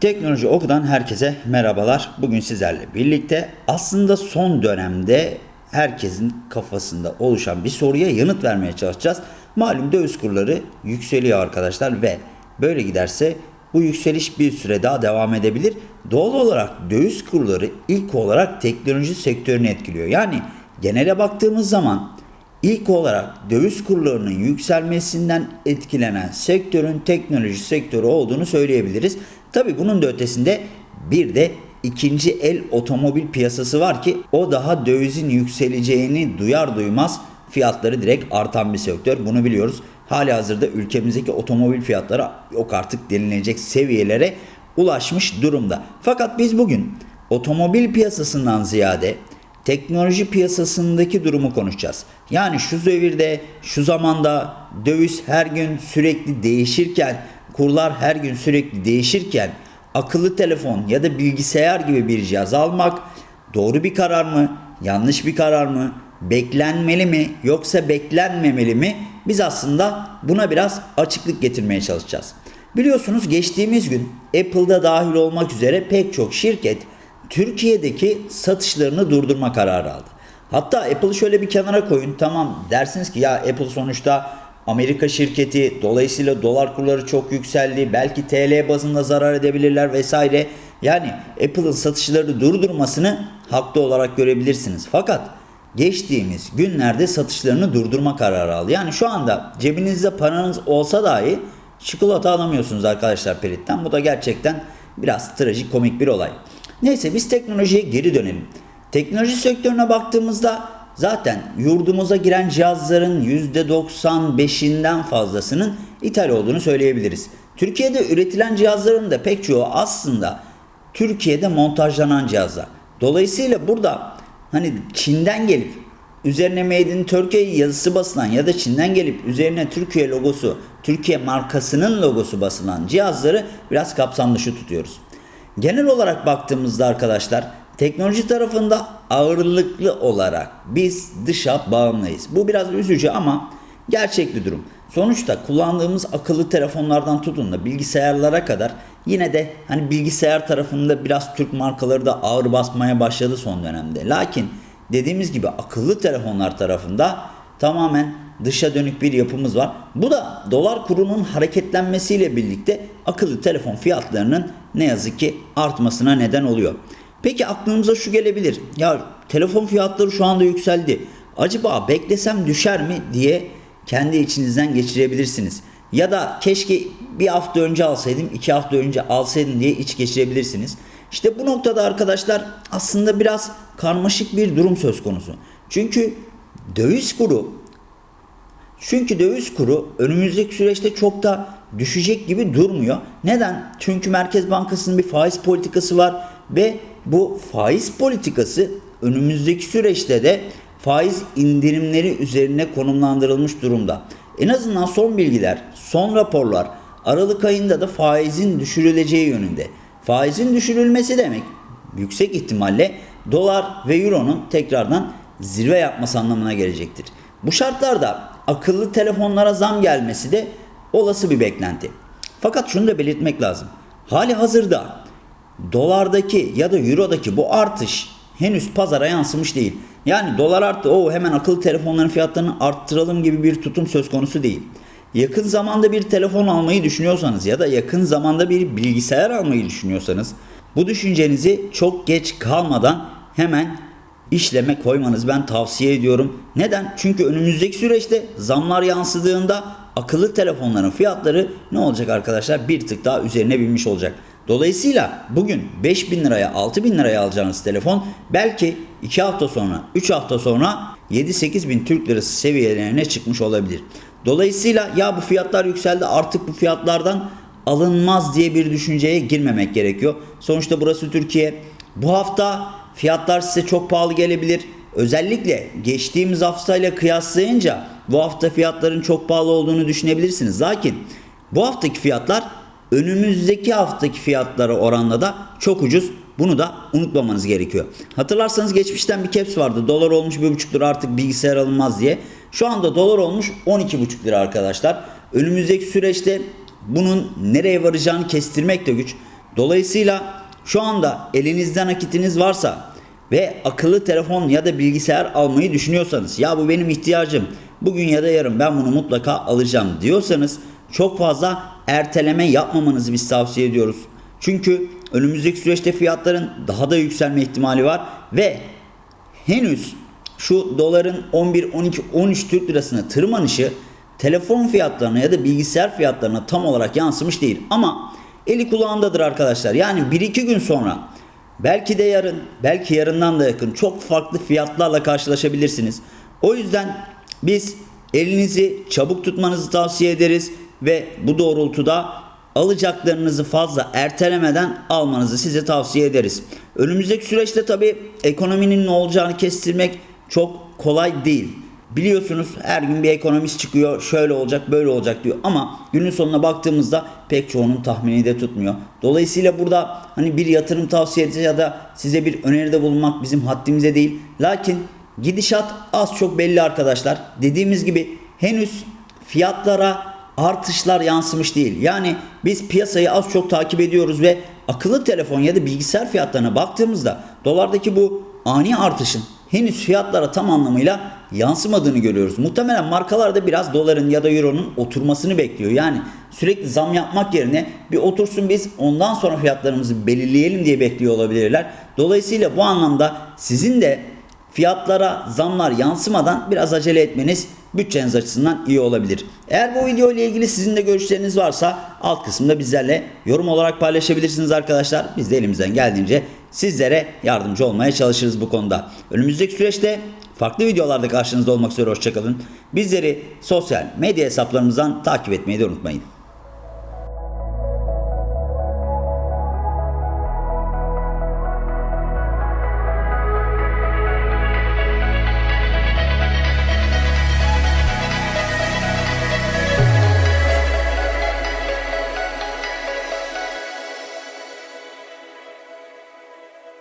Teknoloji Oku'dan herkese merhabalar. Bugün sizlerle birlikte aslında son dönemde herkesin kafasında oluşan bir soruya yanıt vermeye çalışacağız. Malum döviz kurları yükseliyor arkadaşlar ve böyle giderse bu yükseliş bir süre daha devam edebilir. Doğal olarak döviz kurları ilk olarak teknoloji sektörünü etkiliyor. Yani genele baktığımız zaman İlk olarak döviz kurlarının yükselmesinden etkilenen sektörün teknoloji sektörü olduğunu söyleyebiliriz. Tabi bunun da ötesinde bir de ikinci el otomobil piyasası var ki o daha dövizin yükseleceğini duyar duymaz fiyatları direkt artan bir sektör. Bunu biliyoruz. Hali hazırda ülkemizdeki otomobil fiyatları yok artık denilecek seviyelere ulaşmış durumda. Fakat biz bugün otomobil piyasasından ziyade teknoloji piyasasındaki durumu konuşacağız. Yani şu devirde, şu zamanda döviz her gün sürekli değişirken, kurlar her gün sürekli değişirken akıllı telefon ya da bilgisayar gibi bir cihaz almak doğru bir karar mı, yanlış bir karar mı, beklenmeli mi yoksa beklenmemeli mi? Biz aslında buna biraz açıklık getirmeye çalışacağız. Biliyorsunuz geçtiğimiz gün Apple'da dahil olmak üzere pek çok şirket Türkiye'deki satışlarını durdurma kararı aldı. Hatta Apple'ı şöyle bir kenara koyun. Tamam dersiniz ki ya Apple sonuçta Amerika şirketi dolayısıyla dolar kurları çok yükseldi. Belki TL bazında zarar edebilirler vesaire. Yani Apple'ın satışları durdurmasını haklı olarak görebilirsiniz. Fakat geçtiğimiz günlerde satışlarını durdurma kararı aldı. Yani şu anda cebinizde paranız olsa dahi çikolata alamıyorsunuz arkadaşlar Pelit'ten. Bu da gerçekten biraz trajik komik bir olay. Neyse biz teknolojiye geri dönelim. Teknoloji sektörüne baktığımızda zaten yurdumuza giren cihazların %95'inden fazlasının ithal olduğunu söyleyebiliriz. Türkiye'de üretilen cihazların da pek çoğu aslında Türkiye'de montajlanan cihazlar. Dolayısıyla burada hani Çin'den gelip üzerine Made in Turkey yazısı basılan ya da Çin'den gelip üzerine Türkiye logosu, Türkiye markasının logosu basılan cihazları biraz kapsam dışı tutuyoruz. Genel olarak baktığımızda arkadaşlar teknoloji tarafında ağırlıklı olarak biz dışa bağımlıyız. Bu biraz üzücü ama gerçek durum. Sonuçta kullandığımız akıllı telefonlardan tutun da bilgisayarlara kadar yine de hani bilgisayar tarafında biraz Türk markaları da ağır basmaya başladı son dönemde. Lakin dediğimiz gibi akıllı telefonlar tarafında tamamen dışa dönük bir yapımız var. Bu da dolar kurunun hareketlenmesiyle birlikte akıllı telefon fiyatlarının ne yazık ki artmasına neden oluyor. Peki aklınıza şu gelebilir. Ya telefon fiyatları şu anda yükseldi. Acaba beklesem düşer mi diye kendi içinizden geçirebilirsiniz. Ya da keşke bir hafta önce alsaydım, iki hafta önce alsaydım diye iç geçirebilirsiniz. İşte bu noktada arkadaşlar aslında biraz karmaşık bir durum söz konusu. Çünkü döviz kuru çünkü döviz kuru önümüzdeki süreçte çok da düşecek gibi durmuyor. Neden? Çünkü Merkez Bankası'nın bir faiz politikası var ve bu faiz politikası önümüzdeki süreçte de faiz indirimleri üzerine konumlandırılmış durumda. En azından son bilgiler, son raporlar Aralık ayında da faizin düşürüleceği yönünde. Faizin düşürülmesi demek yüksek ihtimalle dolar ve euronun tekrardan zirve yapması anlamına gelecektir. Bu şartlarda akıllı telefonlara zam gelmesi de olası bir beklenti. Fakat şunu da belirtmek lazım. Hali hazırda dolardaki ya da eurodaki bu artış henüz pazara yansımış değil. Yani dolar arttı o hemen akıllı telefonların fiyatlarını arttıralım gibi bir tutum söz konusu değil. Yakın zamanda bir telefon almayı düşünüyorsanız ya da yakın zamanda bir bilgisayar almayı düşünüyorsanız bu düşüncenizi çok geç kalmadan hemen işleme koymanız ben tavsiye ediyorum. Neden? Çünkü önümüzdeki süreçte zamlar yansıdığında akıllı telefonların fiyatları ne olacak arkadaşlar? Bir tık daha üzerine binmiş olacak. Dolayısıyla bugün 5000 liraya 6000 liraya alacağınız telefon belki 2 hafta sonra 3 hafta sonra 7-8 bin Türk lirası seviyelerine çıkmış olabilir. Dolayısıyla ya bu fiyatlar yükseldi artık bu fiyatlardan alınmaz diye bir düşünceye girmemek gerekiyor. Sonuçta burası Türkiye. Bu hafta fiyatlar size çok pahalı gelebilir. Özellikle geçtiğimiz haftayla kıyaslayınca bu hafta fiyatların çok pahalı olduğunu düşünebilirsiniz. Lakin bu haftaki fiyatlar önümüzdeki haftaki fiyatlara oranla da çok ucuz. Bunu da unutmamanız gerekiyor. Hatırlarsanız geçmişten bir caps vardı. Dolar olmuş 1,5 lira artık bilgisayar alınmaz diye. Şu anda dolar olmuş 12,5 lira arkadaşlar. Önümüzdeki süreçte bunun nereye varacağını kestirmek de güç. Dolayısıyla şu anda elinizde nakitiniz varsa ve akıllı telefon ya da bilgisayar almayı düşünüyorsanız ya bu benim ihtiyacım bugün ya da yarın ben bunu mutlaka alacağım diyorsanız çok fazla erteleme yapmamanızı biz tavsiye ediyoruz. Çünkü önümüzdeki süreçte fiyatların daha da yükselme ihtimali var ve henüz şu doların 11, 12, 13 Türk lirasına tırmanışı telefon fiyatlarına ya da bilgisayar fiyatlarına tam olarak yansımış değil. Ama eli kulağındadır arkadaşlar. Yani 1-2 gün sonra belki de yarın, belki yarından da yakın çok farklı fiyatlarla karşılaşabilirsiniz. O yüzden biz elinizi çabuk tutmanızı tavsiye ederiz ve bu doğrultuda alacaklarınızı fazla ertelemeden almanızı size tavsiye ederiz. Önümüzdeki süreçte tabii ekonominin ne olacağını kestirmek çok kolay değil. Biliyorsunuz her gün bir ekonomist çıkıyor şöyle olacak böyle olacak diyor ama günün sonuna baktığımızda pek çoğunun tahmini de tutmuyor. Dolayısıyla burada hani bir yatırım tavsiyesi ya da size bir öneride bulunmak bizim haddimize değil. Lakin gidişat az çok belli arkadaşlar. Dediğimiz gibi henüz fiyatlara artışlar yansımış değil. Yani biz piyasayı az çok takip ediyoruz ve akıllı telefon ya da bilgisayar fiyatlarına baktığımızda dolardaki bu ani artışın henüz fiyatlara tam anlamıyla yansımadığını görüyoruz. Muhtemelen markalar da biraz doların ya da euronun oturmasını bekliyor. Yani sürekli zam yapmak yerine bir otursun biz ondan sonra fiyatlarımızı belirleyelim diye bekliyor olabilirler. Dolayısıyla bu anlamda sizin de fiyatlara zamlar yansımadan biraz acele etmeniz bütçeniz açısından iyi olabilir. Eğer bu video ile ilgili sizin de görüşleriniz varsa alt kısımda bizlerle yorum olarak paylaşabilirsiniz arkadaşlar. Biz de elimizden geldiğince sizlere yardımcı olmaya çalışırız bu konuda. Önümüzdeki süreçte farklı videolarda karşınızda olmak üzere hoşçakalın. Bizleri sosyal medya hesaplarımızdan takip etmeyi de unutmayın.